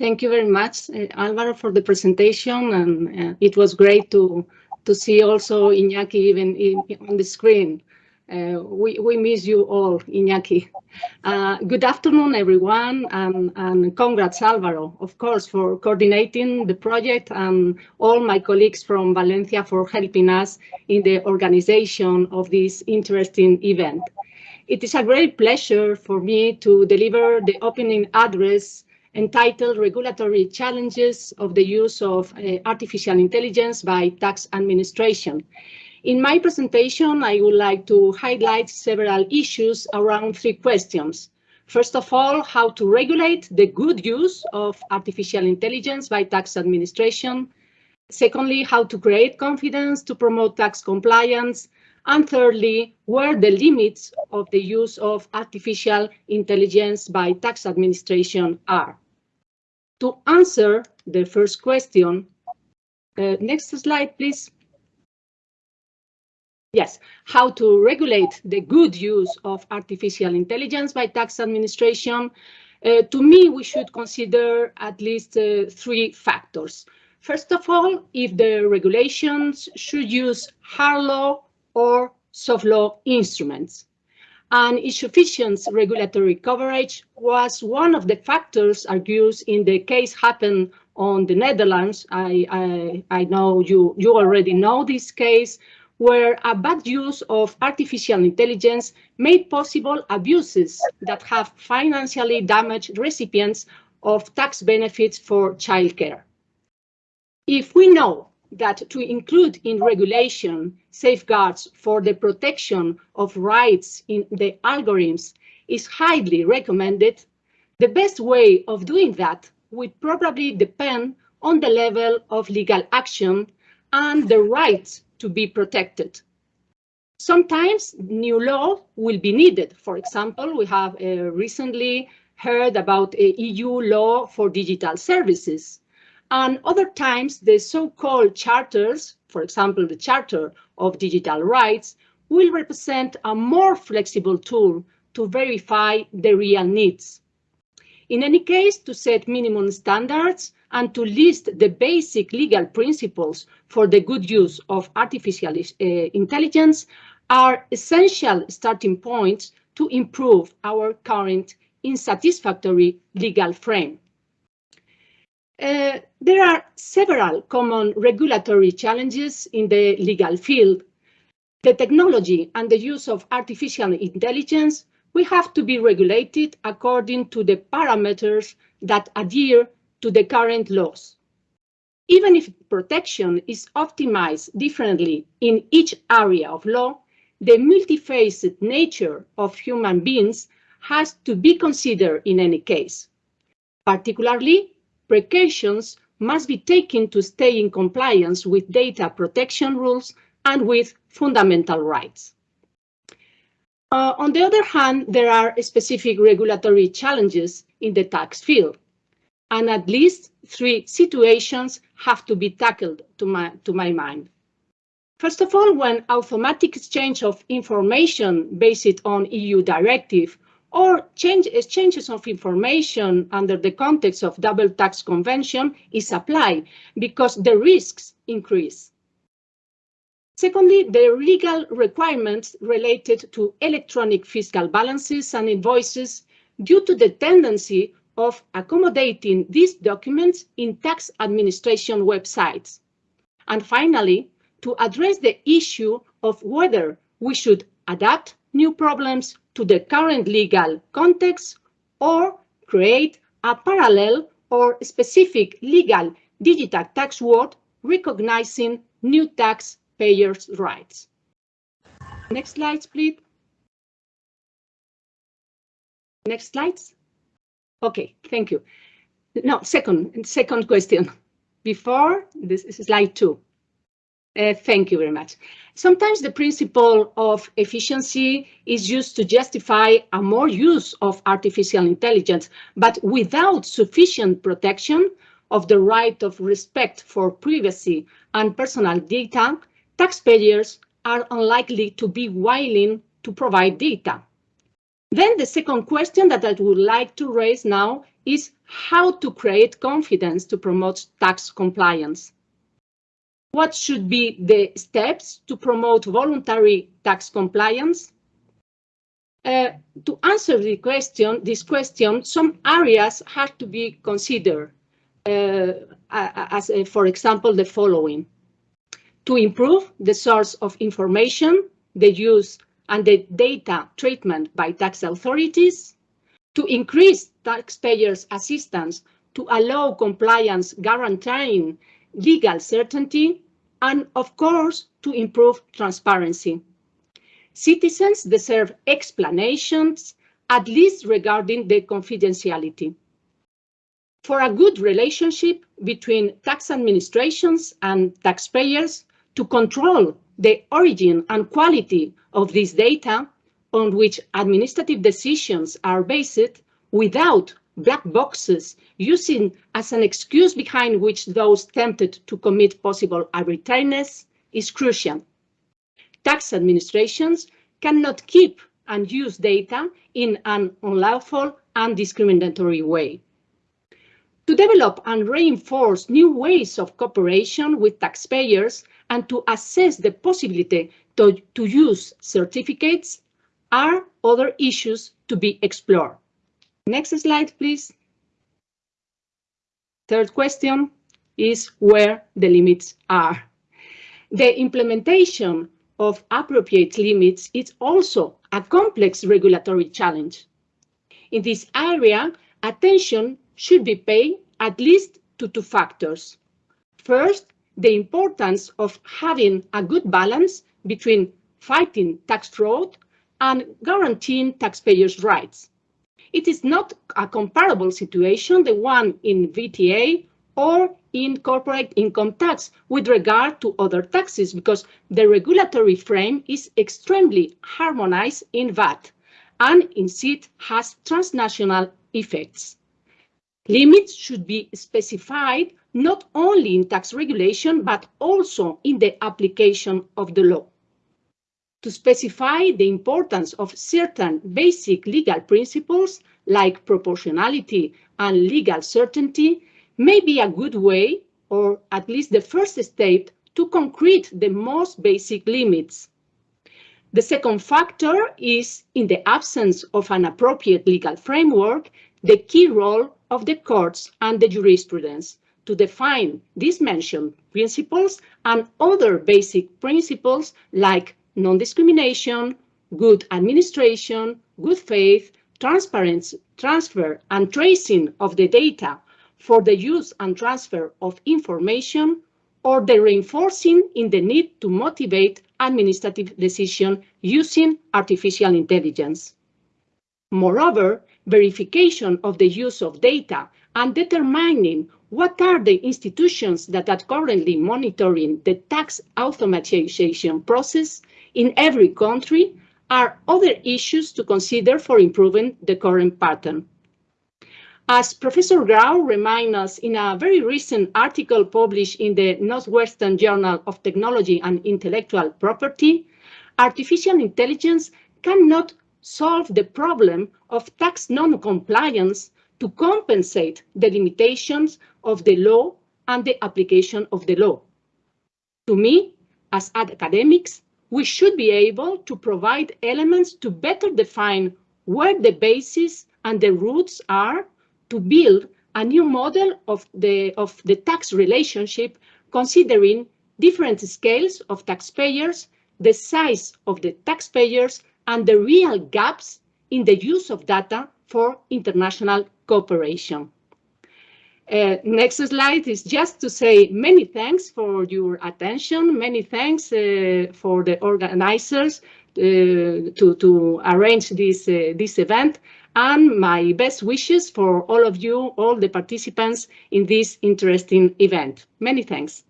Thank you very much, uh, Alvaro, for the presentation, and uh, it was great to to see also Iñaki even in, on the screen. Uh, we, we miss you all, Iñaki. Uh, good afternoon, everyone, and, and congrats, Alvaro, of course, for coordinating the project and all my colleagues from Valencia for helping us in the organization of this interesting event. It is a great pleasure for me to deliver the opening address entitled Regulatory Challenges of the Use of uh, Artificial Intelligence by Tax Administration. In my presentation, I would like to highlight several issues around three questions. First of all, how to regulate the good use of artificial intelligence by tax administration. Secondly, how to create confidence to promote tax compliance. And thirdly, where the limits of the use of artificial intelligence by tax administration are. To answer the first question, uh, next slide, please. Yes, how to regulate the good use of artificial intelligence by tax administration. Uh, to me, we should consider at least uh, three factors. First of all, if the regulations should use hard law or soft law instruments and insufficient regulatory coverage was one of the factors argued in the case happened on the Netherlands. I, I, I know you, you already know this case, where a bad use of artificial intelligence made possible abuses that have financially damaged recipients of tax benefits for childcare. If we know that to include in regulation safeguards for the protection of rights in the algorithms is highly recommended, the best way of doing that would probably depend on the level of legal action and the rights to be protected. Sometimes new law will be needed. For example, we have uh, recently heard about a EU law for digital services and other times, the so-called charters, for example, the Charter of Digital Rights, will represent a more flexible tool to verify the real needs. In any case, to set minimum standards and to list the basic legal principles for the good use of artificial uh, intelligence are essential starting points to improve our current insatisfactory legal frame. Uh, there are several common regulatory challenges in the legal field. The technology and the use of artificial intelligence will have to be regulated according to the parameters that adhere to the current laws. Even if protection is optimized differently in each area of law, the multifaceted nature of human beings has to be considered in any case. Particularly, precautions must be taken to stay in compliance with data protection rules and with fundamental rights. Uh, on the other hand, there are specific regulatory challenges in the tax field, and at least three situations have to be tackled to my, to my mind. First of all, when automatic exchange of information based on EU directive or change, exchanges of information under the context of double tax convention is applied because the risks increase. Secondly, the legal requirements related to electronic fiscal balances and invoices due to the tendency of accommodating these documents in tax administration websites. And finally, to address the issue of whether we should adapt new problems to the current legal context or create a parallel or specific legal digital tax world recognizing new taxpayers' rights. Next slides, please. Next slides. Okay, thank you. No, second, second question. Before, this is slide two. Uh, thank you very much. Sometimes the principle of efficiency is used to justify a more use of artificial intelligence, but without sufficient protection of the right of respect for privacy and personal data, taxpayers are unlikely to be willing to provide data. Then the second question that I would like to raise now is how to create confidence to promote tax compliance. What should be the steps to promote voluntary tax compliance? Uh, to answer the question, this question, some areas have to be considered, uh, as uh, for example, the following. To improve the source of information, the use and the data treatment by tax authorities, to increase taxpayers' assistance to allow compliance guaranteeing legal certainty, and of course, to improve transparency. Citizens deserve explanations, at least regarding the confidentiality. For a good relationship between tax administrations and taxpayers to control the origin and quality of this data on which administrative decisions are based without black boxes using as an excuse behind which those tempted to commit possible arbitrariness is crucial. Tax administrations cannot keep and use data in an unlawful and discriminatory way. To develop and reinforce new ways of cooperation with taxpayers and to assess the possibility to, to use certificates are other issues to be explored. Next slide, please. Third question is where the limits are. The implementation of appropriate limits is also a complex regulatory challenge. In this area, attention should be paid at least to two factors. First, the importance of having a good balance between fighting tax fraud and guaranteeing taxpayers' rights. It is not a comparable situation, the one in VTA or in corporate income tax with regard to other taxes because the regulatory frame is extremely harmonized in VAT and instead has transnational effects. Limits should be specified not only in tax regulation, but also in the application of the law to specify the importance of certain basic legal principles like proportionality and legal certainty may be a good way, or at least the first step, to concrete the most basic limits. The second factor is, in the absence of an appropriate legal framework, the key role of the courts and the jurisprudence to define these mentioned principles and other basic principles like non-discrimination, good administration, good faith, transparency, transfer and tracing of the data for the use and transfer of information, or the reinforcing in the need to motivate administrative decision using artificial intelligence. Moreover, verification of the use of data and determining what are the institutions that are currently monitoring the tax automatization process in every country are other issues to consider for improving the current pattern. As Professor Grau reminds us in a very recent article published in the Northwestern Journal of Technology and Intellectual Property, artificial intelligence cannot solve the problem of tax non-compliance to compensate the limitations of the law and the application of the law. To me, as academics, we should be able to provide elements to better define where the basis and the roots are to build a new model of the, of the tax relationship, considering different scales of taxpayers, the size of the taxpayers, and the real gaps in the use of data for international cooperation. Uh, next slide is just to say many thanks for your attention. Many thanks uh, for the organizers uh, to, to arrange this, uh, this event and my best wishes for all of you, all the participants in this interesting event. Many thanks.